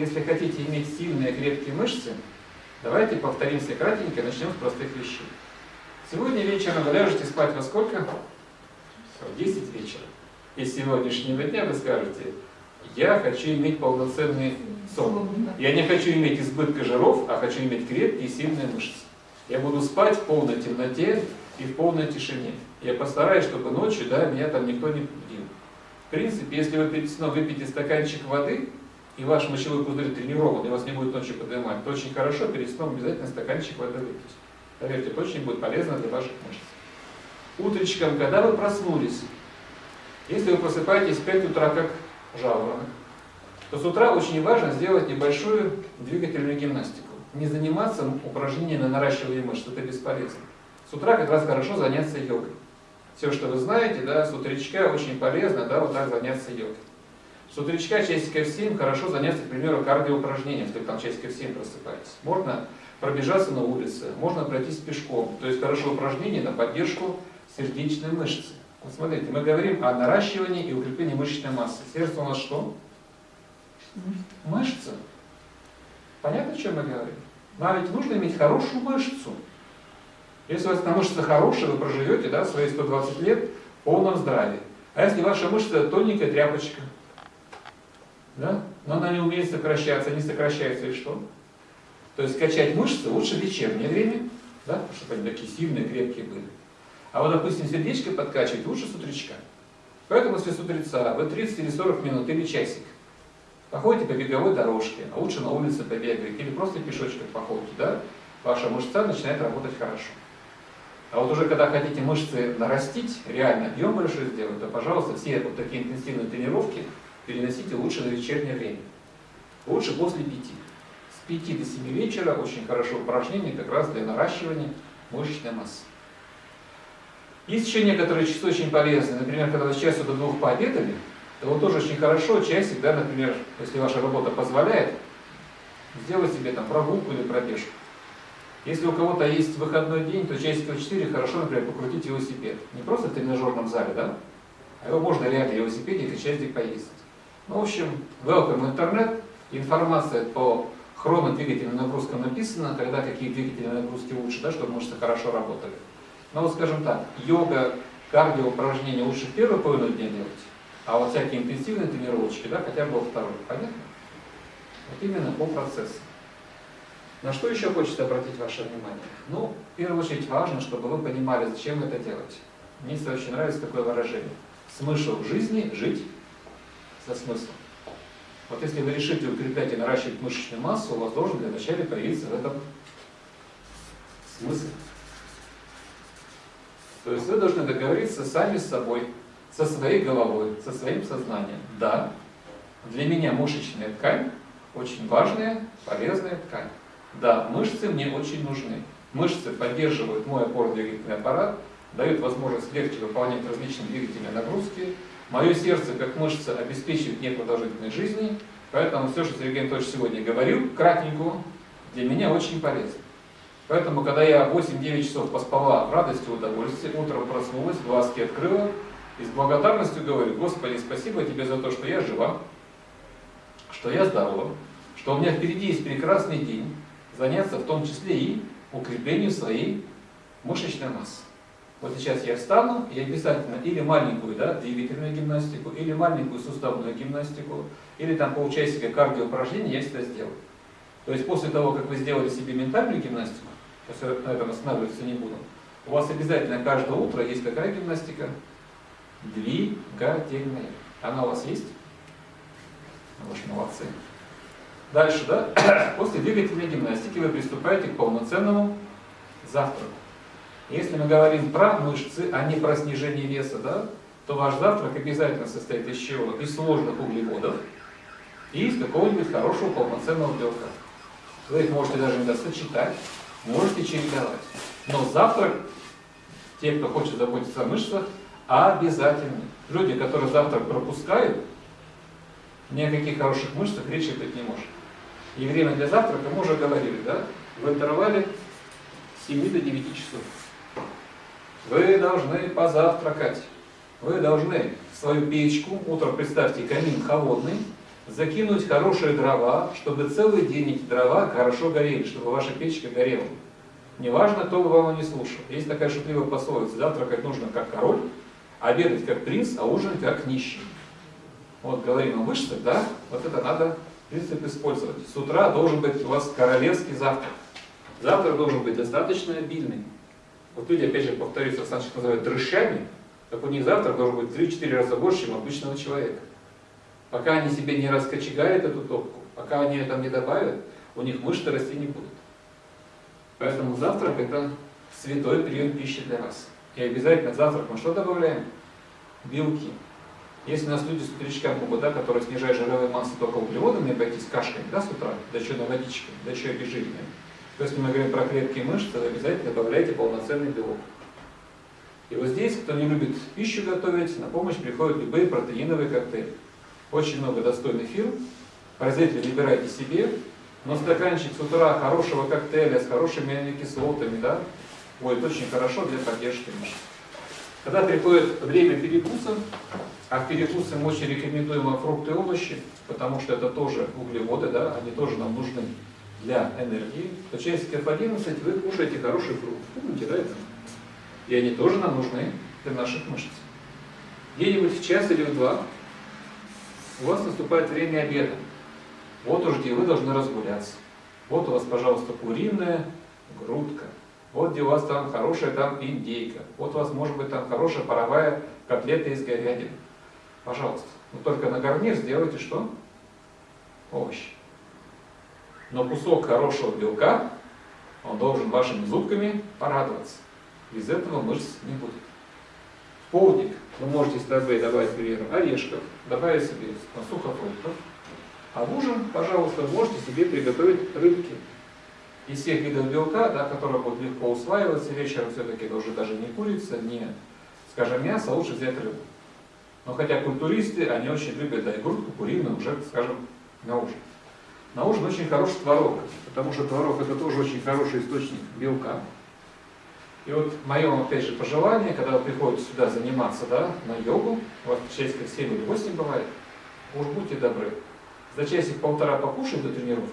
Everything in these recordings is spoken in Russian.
Если хотите иметь сильные крепкие мышцы, давайте повторимся кратенько, начнем с простых вещей. Сегодня вечером вы ляжете спать во сколько? В 10 вечера. И с сегодняшнего дня вы скажете, я хочу иметь полноценный сон. Я не хочу иметь избытка жиров, а хочу иметь крепкие и сильные мышцы. Я буду спать в полной темноте и в полной тишине. Я постараюсь, чтобы ночью да, меня там никто не будил. В принципе, если вы перед сном выпьете стаканчик воды, и ваш мочевой пузырь тренирован, и вас не будет ночью поднимать, то очень хорошо перед сном обязательно стаканчик воды выпить. Поверьте, это очень будет полезно для ваших мышц. Утречком, когда вы проснулись, если вы просыпаетесь в 5 утра, как жаворонок, то с утра очень важно сделать небольшую двигательную гимнастику. Не заниматься упражнениями на наращивание мышц, это бесполезно. С утра как раз хорошо заняться йогой. Все, что вы знаете, да, с утречка очень полезно, да, вот так заняться йогой. С утречка часиков 7 хорошо заняться, к примеру, кардиоупражнением, если вы там часиков 7 просыпаетесь. Можно пробежаться на улице, можно пройтись пешком. То есть хорошее упражнение на поддержку сердечной мышцы. Вот смотрите, мы говорим о наращивании и укреплении мышечной массы. Сердце у нас что? Мышца. Понятно, о чем мы говорим? Нам ведь нужно иметь хорошую мышцу. Если у вас эта мышца хорошая, вы проживете да, свои 120 лет в полном здравии. А если ваша мышца тоненькая тряпочка, да, но она не умеет сокращаться, не сокращается, и что? То есть качать мышцы лучше в вечернее время, да, чтобы они такие сильные, крепкие были. А вот, допустим, сердечко подкачивать лучше с утречка. Поэтому, если с утреца вы 30 или 40 минут или часик походите по беговой дорожке, а лучше на улице побегаете, или просто пешочком походите, да, ваша мышца начинает работать хорошо. А вот уже когда хотите мышцы нарастить, реально объем большой сделать, то, пожалуйста, все вот такие интенсивные тренировки переносите лучше на вечернее время. Лучше после пяти. С 5 до 7 вечера очень хорошо упражнение как раз для наращивания мышечной массы. Есть еще некоторые часы очень полезные. Например, когда вы с часу до двух пообедали, то вот тоже очень хорошо часик, да, например, если ваша работа позволяет, сделать себе там прогулку или пробежку. Если у кого-то есть выходной день, то часиков 4 хорошо, например, покрутить велосипед. Не просто в тренажерном зале, да? А его можно реально велосипеде или часик поездить. Ну, в общем, welcome интернет. Информация по хронодвигательным нагрузкам написана, когда какие двигательные нагрузки лучше, да, чтобы мышцы хорошо работали. Но вот скажем так, йога, кардио упражнения лучше в первую половину дня делать, а вот всякие интенсивные тренировочки, да, хотя бы во второй. Понятно? Вот именно по процессу. На что еще хочется обратить ваше внимание? Ну, в первую очередь важно, чтобы вы понимали, зачем это делать. Мне очень нравится такое выражение. Смысл жизни – жить со смыслом. Вот если вы решите укреплять и наращивать мышечную массу, у вас должен для начала появиться в этом смысл. То есть вы должны договориться сами с собой, со своей головой, со своим сознанием. Да, для меня мышечная ткань очень важная, полезная ткань. Да, мышцы мне очень нужны. Мышцы поддерживают мой опорно-двигательный аппарат, дают возможность легче выполнять различные двигательные нагрузки. Мое сердце, как мышца, обеспечивает мне продолжительной жизни, поэтому все, что Сергей Анатольевич сегодня говорил, кратенько, для меня очень полезно. Поэтому, когда я 8-9 часов поспала в радости и удовольствии, утром проснулась, глазки открыла, и с благодарностью говорю, Господи, спасибо тебе за то, что я жива, что я здорова, что у меня впереди есть прекрасный день, заняться в том числе и укреплению своей мышечной массы. Вот сейчас я встану и обязательно или маленькую да, двигательную гимнастику, или маленькую суставную гимнастику, или там полчасика кардиоупражнений я всегда сделаю. То есть после того, как вы сделали себе ментальную гимнастику, сейчас я на этом останавливаться не буду, у вас обязательно каждое утро есть какая гимнастика? Двигательная. Она у вас есть? Вы же молодцы. Дальше, да? После двигательной гимнастики вы приступаете к полноценному завтраку. Если мы говорим про мышцы, а не про снижение веса, да, то ваш завтрак обязательно состоит из чего? Из сложных углеводов и из какого-нибудь хорошего полноценного белка. Вы их можете даже иногда сочетать, можете чередовать. Но завтрак, те, кто хочет заботиться о мышцах, обязательно. Люди, которые завтрак пропускают, ни о каких хороших мышцах речи быть не может. И время для завтрака мы уже говорили, да? В интервале с 7 до 9 часов. Вы должны позавтракать. Вы должны свою печку, утром представьте камин холодный, закинуть хорошие дрова, чтобы целый день эти дрова хорошо горели, чтобы ваша печка горела. Неважно, кто бы вам не слушал. Есть такая шутливая пословица, завтракать нужно как король, обедать как принц, а ужинать как нищий. Вот говорим о мышцах, да, вот это надо принцип использовать. С утра должен быть у вас королевский завтрак. Завтрак должен быть достаточно обильный. Вот люди, опять же, повторюсь, Александр называют дрыщами, так у них завтрак должен быть 3-4 раза больше, чем обычного человека. Пока они себе не раскочегарят эту топку, пока они это не добавят, у них мышцы расти не будут. Поэтому завтрак это святой прием пищи для вас. И обязательно завтрак мы что добавляем? Белки. Если у нас люди с утречка могут, да, которые снижают жировые массы только углеводами, обойтись кашками, да, с утра, да еще на водичке, да еще обезжиренными, то если мы говорим про клетки и мышцы, то обязательно добавляйте полноценный белок. И вот здесь, кто не любит пищу готовить, на помощь приходят любые протеиновые коктейли. Очень много достойных фирм. Производители выбирайте себе, но стаканчик с утра хорошего коктейля с хорошими аминокислотами, да, будет очень хорошо для поддержки мышц. Когда приходит время перекуса, а в перекусы мы очень рекомендуем фрукты и овощи, потому что это тоже углеводы, да, они тоже нам нужны для энергии, то часиков 11 вы кушаете хороший фрукт. Помните, да, это? И они тоже нам нужны для наших мышц. Где-нибудь в час или в два у вас наступает время обеда. Вот уж где вы должны разгуляться. Вот у вас, пожалуйста, куриная грудка. Вот где у вас там хорошая там индейка. Вот у вас может быть там хорошая паровая котлета из говядины. Пожалуйста. Но только на гарнир сделайте что? Овощи. Но кусок хорошего белка, он должен вашими зубками порадоваться. Без этого мышц не будет. В полдник вы можете с собой добавить, к примеру, орешков, добавить себе сухофруктов. А в ужин, пожалуйста, можете себе приготовить рыбки. Из всех видов белка, да, которые будут легко усваиваться вечером, все-таки это уже даже не курица, не, скажем, мясо, а лучше взять рыбу. Но хотя культуристы, они очень любят да, и грудку куриную уже, скажем, на ужин. На ужин очень хороший творог, потому что творог это тоже очень хороший источник белка. И вот мое, опять же, пожелание, когда вы приходите сюда заниматься да, на йогу, у вас часиков 7 или 8 бывает, уж будьте добры, за часик-полтора покушать до тренировки,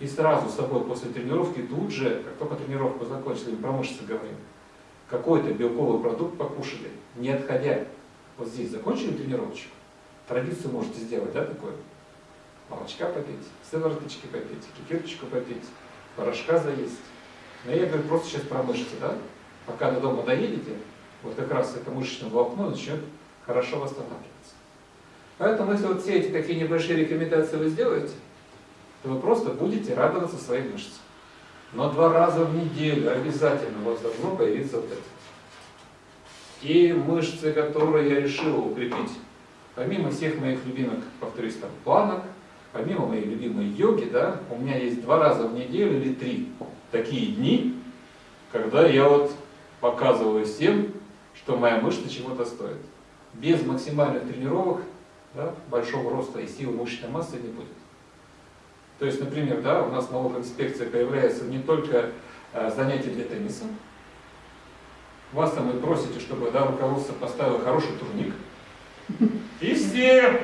и сразу с собой после тренировки тут же, как только тренировку закончили, про мышцы говорим, какой-то белковый продукт покушали, не отходя. Вот здесь закончили тренировочку, традицию можете сделать, да, такое? Молочка попить, сывороточки попить, кефирочку попить, порошка заесть. Но я говорю просто сейчас про да? Пока до дома доедете, вот как раз это мышечное волокно начнет хорошо восстанавливаться. Поэтому если вот все эти такие небольшие рекомендации вы сделаете, то вы просто будете радоваться своим мышцам. Но два раза в неделю обязательно у вас должно появиться вот это. И мышцы, которые я решил укрепить, помимо всех моих любимых, повторюсь, там, планок, помимо моей любимой йоги, да, у меня есть два раза в неделю или три такие дни, когда я вот показываю всем, что моя мышца чего-то стоит. Без максимальных тренировок да, большого роста и силы мышечной массы не будет. То есть, например, да, у нас налоговая инспекция появляется не только э, занятия для тенниса. Вас там вы просите, чтобы да, руководство поставило хороший турник. И все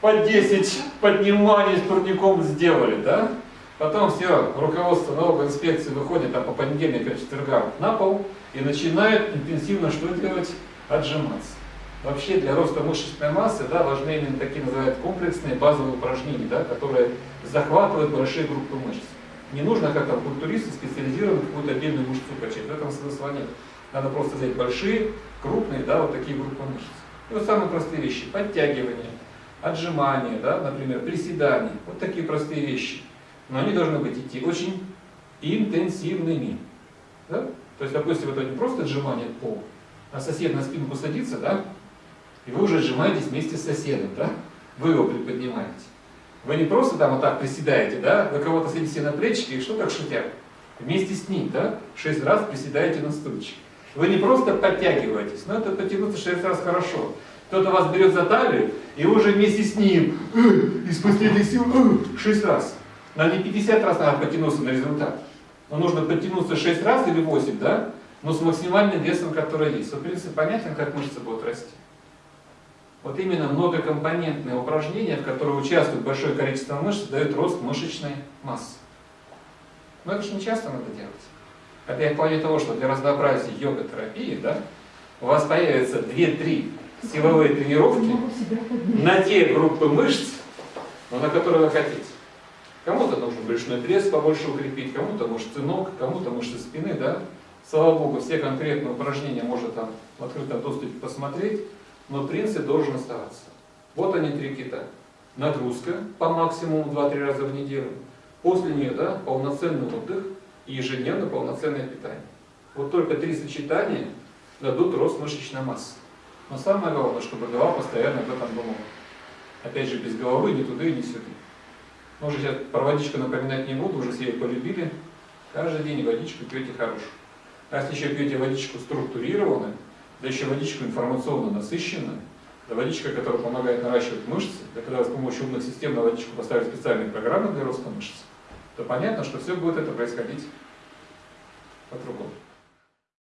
по 10 подниманий с турником сделали, да? Потом все, руководство налоговой инспекции выходит там, по понедельникам, четвергам на пол и начинает интенсивно что делать? Отжиматься. Вообще для роста мышечной массы да, важны именно такие называют комплексные базовые упражнения, да, которые захватывают большие группы мышц. Не нужно, как там культуристы, специализированно какую-то отдельную мышцу качать. В этом смысла нет. Надо просто взять большие, крупные, да, вот такие группы мышц. И вот самые простые вещи. Подтягивание, отжимания, да, например, приседания, вот такие простые вещи. Но они должны быть идти очень интенсивными. Да? То есть, допустим, это не просто отжимание от пола, а сосед на спинку садится, да, и вы уже отжимаетесь вместе с соседом, да, вы его приподнимаете. Вы не просто там вот так приседаете, да, вы кого-то садите на плечики и что так шутят? Вместе с ним, да, шесть раз приседаете на стульчик. Вы не просто подтягиваетесь, но это потянуться шесть раз хорошо. Кто-то вас берет за талию, и вы уже вместе с ним э, из последних сил э, шесть раз. Надо не 50 раз надо потянуться на результат. Но нужно подтянуться 6 раз или 8, да? Но с максимальным весом, который есть. Вот принцип понятен, как мышцы будут расти. Вот именно многокомпонентные упражнения, в которых участвует большое количество мышц, дают рост мышечной массы. Но это же не часто надо делать. Это я плане того, что для разнообразия йога-терапии, да, у вас появятся 2-3 силовые тренировки на те группы мышц, но на которые вы хотите. Кому-то нужно брюшной пресс побольше укрепить, кому-то мышцы ног, кому-то мышцы спины, да. Слава Богу, все конкретные упражнения можно там в открытом доступе посмотреть, но принцип должен оставаться. Вот они три кита. Нагрузка по максимуму 2-3 раза в неделю. После нее да, полноценный отдых и ежедневно полноценное питание. Вот только три сочетания дадут рост мышечной массы. Но самое главное, чтобы голова постоянно об этом думала. Опять же, без головы ни туда и ни сюда. Может, сейчас про водичку напоминать не буду, уже все ее полюбили. Каждый день водичку пьете хорошую. А если еще пьете водичку структурированную, да еще водичку информационно насыщенную, да водичка, которая помогает наращивать мышцы, да когда с помощью умных систем на водичку поставили специальные программы для роста мышц, то понятно, что все будет это происходить по-другому.